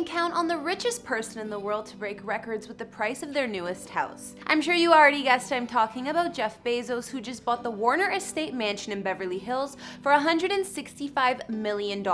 can count on the richest person in the world to break records with the price of their newest house. I'm sure you already guessed I'm talking about Jeff Bezos, who just bought the Warner Estate Mansion in Beverly Hills for $165 million.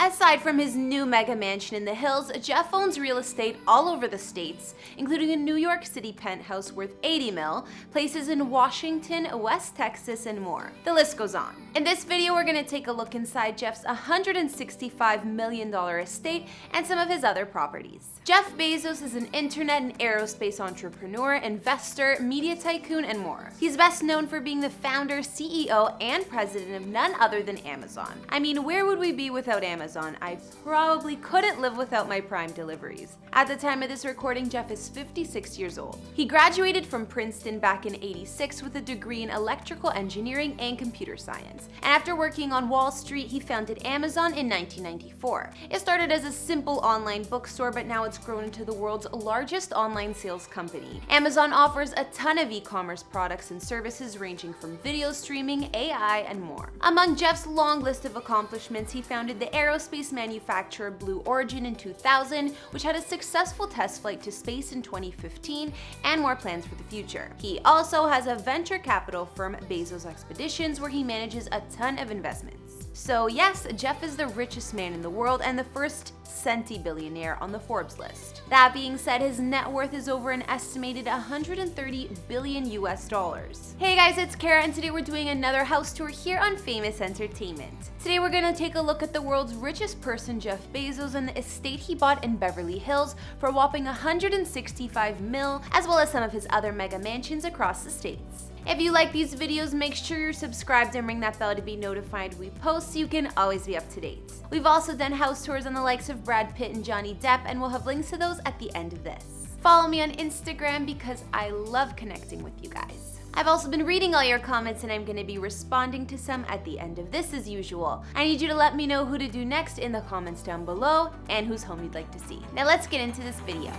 Aside from his new mega mansion in the hills, Jeff owns real estate all over the states, including a New York City penthouse worth 80 mil, places in Washington, West Texas, and more. The list goes on. In this video, we're going to take a look inside Jeff's $165 million estate and some of his other properties. Jeff Bezos is an internet and aerospace entrepreneur, investor, media tycoon, and more. He's best known for being the founder, CEO, and president of none other than Amazon. I mean, where would we be without Amazon? I probably couldn't live without my Prime deliveries. At the time of this recording, Jeff is 56 years old. He graduated from Princeton back in 86 with a degree in electrical engineering and computer science. And after working on Wall Street, he founded Amazon in 1994. It started as a simple online bookstore, but now it's grown into the world's largest online sales company. Amazon offers a ton of e-commerce products and services ranging from video streaming, AI, and more. Among Jeff's long list of accomplishments, he founded the aerospace manufacturer Blue Origin in 2000, which had a successful test flight to space in 2015 and more plans for the future. He also has a venture capital firm, Bezos Expeditions, where he manages a ton of investments. So yes, Jeff is the richest man in the world and the first centi-billionaire on the Forbes list. That being said, his net worth is over an estimated 130 billion US dollars. Hey guys, it's Kara and today we're doing another house tour here on Famous Entertainment. Today we're gonna take a look at the world's richest person, Jeff Bezos, and the estate he bought in Beverly Hills for a whopping 165 mil, as well as some of his other mega mansions across the states. If you like these videos, make sure you're subscribed and ring that bell to be notified we post so you can always be up to date. We've also done house tours on the likes of Brad Pitt and Johnny Depp and we'll have links to those at the end of this. Follow me on Instagram because I love connecting with you guys. I've also been reading all your comments and I'm going to be responding to some at the end of this as usual. I need you to let me know who to do next in the comments down below and whose home you'd like to see. Now let's get into this video.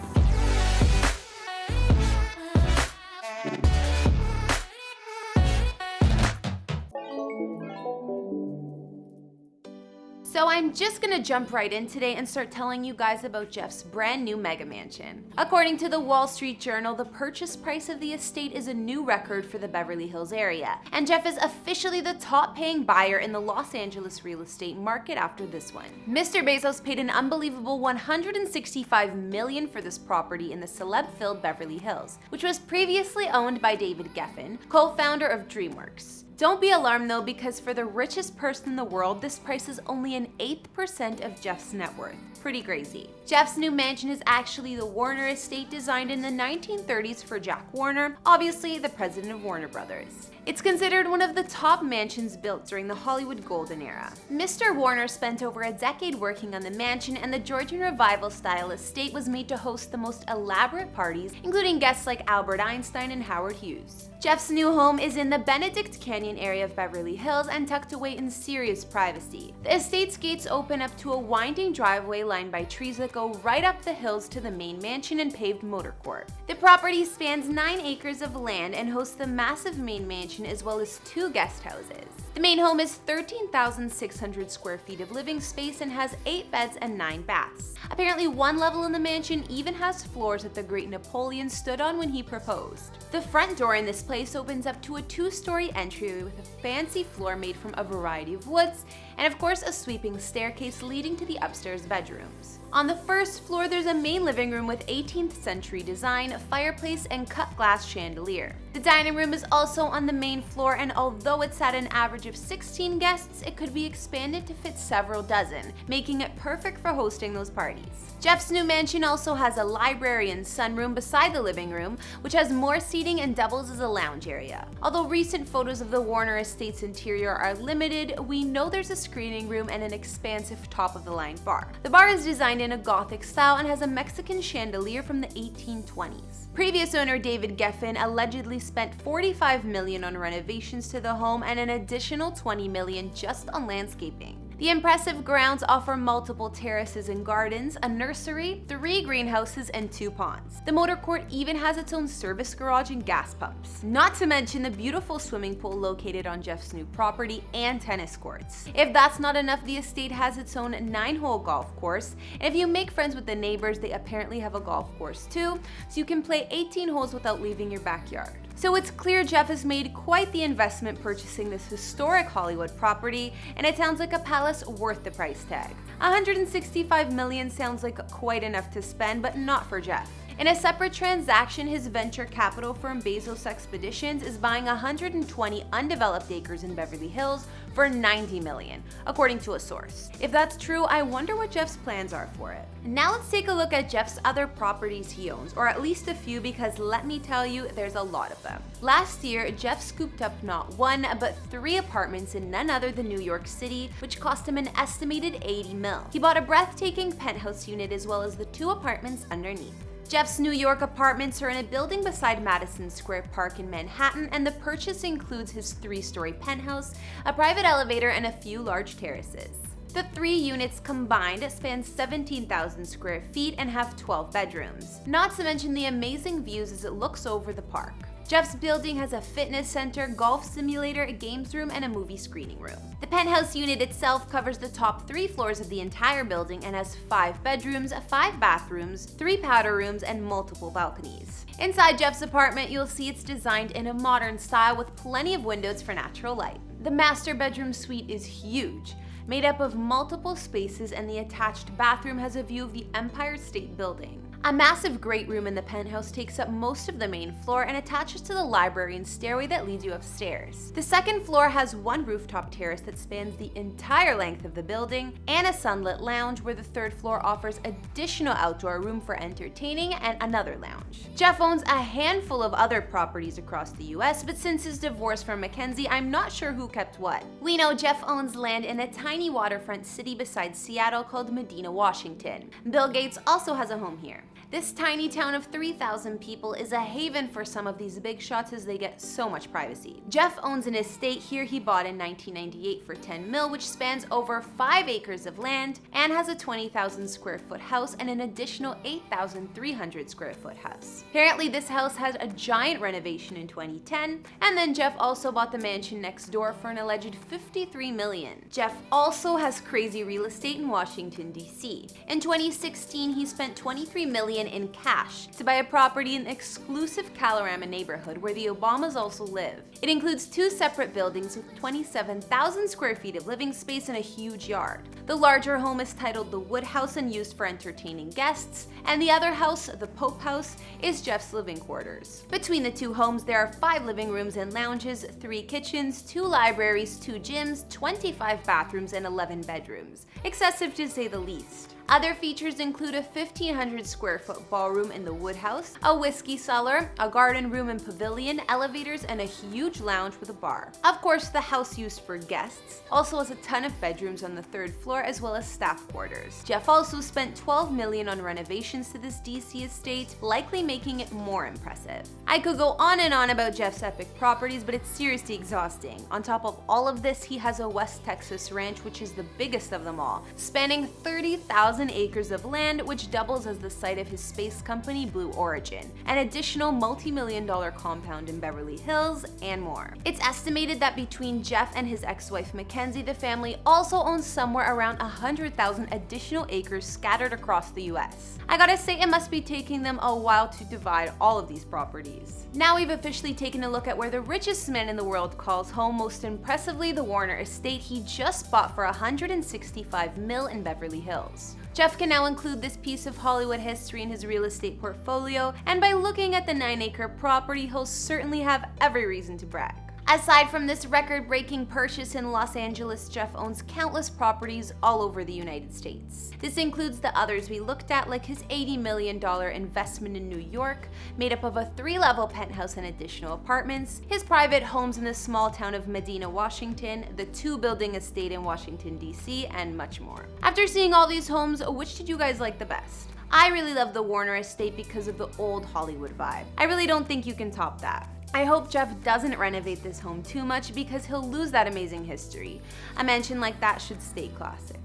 I'm just gonna jump right in today and start telling you guys about Jeff's brand new mega mansion. According to the Wall Street Journal, the purchase price of the estate is a new record for the Beverly Hills area, and Jeff is officially the top paying buyer in the Los Angeles real estate market after this one. Mr. Bezos paid an unbelievable 165 million for this property in the celeb-filled Beverly Hills, which was previously owned by David Geffen, co-founder of DreamWorks. Don't be alarmed though, because for the richest person in the world, this price is only an eighth percent of Jeff's net worth. Pretty crazy. Jeff's new mansion is actually the Warner estate designed in the 1930s for Jack Warner, obviously the president of Warner Brothers. It's considered one of the top mansions built during the Hollywood Golden Era. Mr. Warner spent over a decade working on the mansion and the Georgian Revival style estate was made to host the most elaborate parties, including guests like Albert Einstein and Howard Hughes. Jeff's new home is in the Benedict Canyon area of Beverly Hills and tucked away in serious privacy. The estate's gates open up to a winding driveway lined by trees that go right up the hills to the main mansion and paved motor court. The property spans 9 acres of land and hosts the massive main mansion as well as two guest houses. The main home is 13,600 square feet of living space and has 8 beds and 9 baths. Apparently one level in the mansion even has floors that the great Napoleon stood on when he proposed. The front door in this place opens up to a two-story entryway with a fancy floor made from a variety of woods, and of course a sweeping staircase leading to the upstairs bedrooms. On the first floor, there's a main living room with 18th century design, a fireplace, and cut glass chandelier. The dining room is also on the main floor, and although it's at an average of 16 guests, it could be expanded to fit several dozen, making it perfect for hosting those parties. Jeff's new mansion also has a library and sunroom beside the living room, which has more seating and doubles as a lounge area. Although recent photos of the Warner Estate's interior are limited, we know there's a screening room and an expansive top-of-the-line bar. The bar is designed in a Gothic style and has a Mexican chandelier from the 1820s. Previous owner David Geffen allegedly spent 45 million on renovations to the home and an additional 20 million just on landscaping. The impressive grounds offer multiple terraces and gardens, a nursery, three greenhouses, and two ponds. The motor court even has its own service garage and gas pumps. Not to mention the beautiful swimming pool located on Jeff's new property and tennis courts. If that's not enough, the estate has its own 9-hole golf course, and if you make friends with the neighbors, they apparently have a golf course too, so you can play 18 holes without leaving your backyard. So it's clear Jeff has made quite the investment purchasing this historic Hollywood property, and it sounds like a palace worth the price tag. 165 million sounds like quite enough to spend, but not for Jeff. In a separate transaction, his venture capital firm Bezos Expeditions is buying 120 undeveloped acres in Beverly Hills for 90 million, according to a source. If that's true, I wonder what Jeff's plans are for it. Now let's take a look at Jeff's other properties he owns, or at least a few because let me tell you, there's a lot of them. Last year, Jeff scooped up not one, but three apartments in none other than New York City, which cost him an estimated 80 mil. He bought a breathtaking penthouse unit as well as the two apartments underneath. Jeff's New York apartments are in a building beside Madison Square Park in Manhattan, and the purchase includes his three-story penthouse, a private elevator, and a few large terraces. The three units combined span 17,000 square feet and have 12 bedrooms, not to mention the amazing views as it looks over the park. Jeff's building has a fitness center, golf simulator, a games room, and a movie screening room. The penthouse unit itself covers the top three floors of the entire building and has five bedrooms, five bathrooms, three powder rooms, and multiple balconies. Inside Jeff's apartment, you'll see it's designed in a modern style with plenty of windows for natural light. The master bedroom suite is huge, made up of multiple spaces and the attached bathroom has a view of the Empire State Building. A massive great room in the penthouse takes up most of the main floor and attaches to the library and stairway that leads you upstairs. The second floor has one rooftop terrace that spans the entire length of the building and a sunlit lounge where the third floor offers additional outdoor room for entertaining and another lounge. Jeff owns a handful of other properties across the US, but since his divorce from Mackenzie, I'm not sure who kept what. We know Jeff owns land in a tiny waterfront city beside Seattle called Medina, Washington. Bill Gates also has a home here. This tiny town of 3,000 people is a haven for some of these big shots as they get so much privacy. Jeff owns an estate here he bought in 1998 for 10 mil, which spans over 5 acres of land and has a 20,000 square foot house and an additional 8,300 square foot house. Apparently this house had a giant renovation in 2010, and then Jeff also bought the mansion next door for an alleged 53 million. Jeff also has crazy real estate in Washington, D.C. In 2016, he spent 23 million million in cash to buy a property in the exclusive Kalorama neighborhood where the Obamas also live. It includes two separate buildings with 27,000 square feet of living space and a huge yard. The larger home is titled the Wood House and used for entertaining guests, and the other house, the Pope House, is Jeff's living quarters. Between the two homes, there are five living rooms and lounges, three kitchens, two libraries, two gyms, 25 bathrooms, and 11 bedrooms. Excessive to say the least. Other features include a 1500 square foot ballroom in the Woodhouse, a whiskey cellar, a garden room and pavilion, elevators, and a huge lounge with a bar. Of course, the house used for guests also has a ton of bedrooms on the third floor as well as staff quarters. Jeff also spent 12 million on renovations to this DC estate, likely making it more impressive. I could go on and on about Jeff's epic properties, but it's seriously exhausting. On top of all of this, he has a West Texas ranch, which is the biggest of them all, spanning 30,000 acres of land, which doubles as the site of his space company Blue Origin, an additional multi-million dollar compound in Beverly Hills, and more. It's estimated that between Jeff and his ex-wife Mackenzie, the family also owns somewhere around 100,000 additional acres scattered across the US. I gotta say, it must be taking them a while to divide all of these properties. Now we've officially taken a look at where the richest man in the world calls home, most impressively the Warner estate he just bought for 165 mil in Beverly Hills. Jeff can now include this piece of Hollywood history in his real estate portfolio, and by looking at the 9-acre property, he'll certainly have every reason to brag. Aside from this record-breaking purchase in Los Angeles, Jeff owns countless properties all over the United States. This includes the others we looked at, like his $80 million investment in New York, made up of a three-level penthouse and additional apartments, his private homes in the small town of Medina, Washington, the two-building estate in Washington, D.C., and much more. After seeing all these homes, which did you guys like the best? I really love the Warner estate because of the old Hollywood vibe. I really don't think you can top that. I hope Jeff doesn't renovate this home too much because he'll lose that amazing history. A mansion like that should stay classic.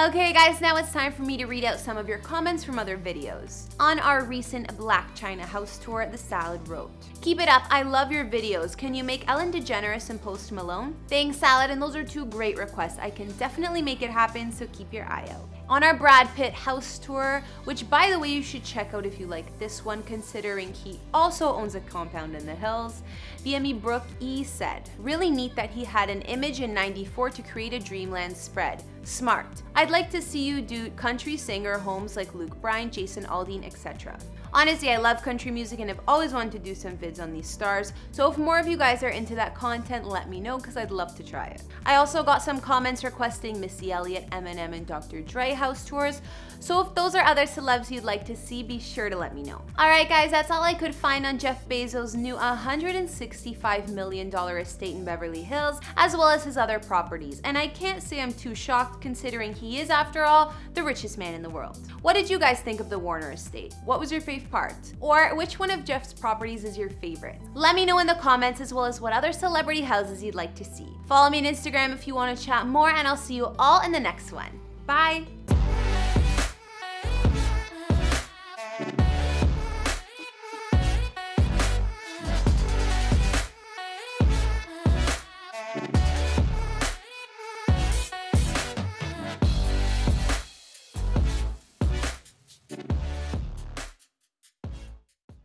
Okay guys, now it's time for me to read out some of your comments from other videos. On our recent Blac Chyna house tour, The Salad wrote, Keep it up, I love your videos. Can you make Ellen DeGeneres and Post Malone? Thanks Salad, and those are two great requests. I can definitely make it happen, so keep your eye out. On our Brad Pitt house tour, which by the way you should check out if you like this one considering he also owns a compound in the hills, VME Brooke E said, really neat that he had an image in 94 to create a Dreamland spread. Smart. I'd like to see you do country singer homes like Luke Bryan, Jason Aldean, etc. Honestly, I love country music and have always wanted to do some vids on these stars, so if more of you guys are into that content, let me know because I'd love to try it. I also got some comments requesting Missy Elliott, Eminem, and Dr. Dre house tours, so if those are other celebs you'd like to see, be sure to let me know. Alright guys, that's all I could find on Jeff Bezos' new $165 million estate in Beverly Hills, as well as his other properties, and I can't say I'm too considering he is, after all, the richest man in the world. What did you guys think of the Warner estate? What was your favorite part? Or which one of Jeff's properties is your favorite? Let me know in the comments as well as what other celebrity houses you'd like to see. Follow me on Instagram if you want to chat more and I'll see you all in the next one. Bye!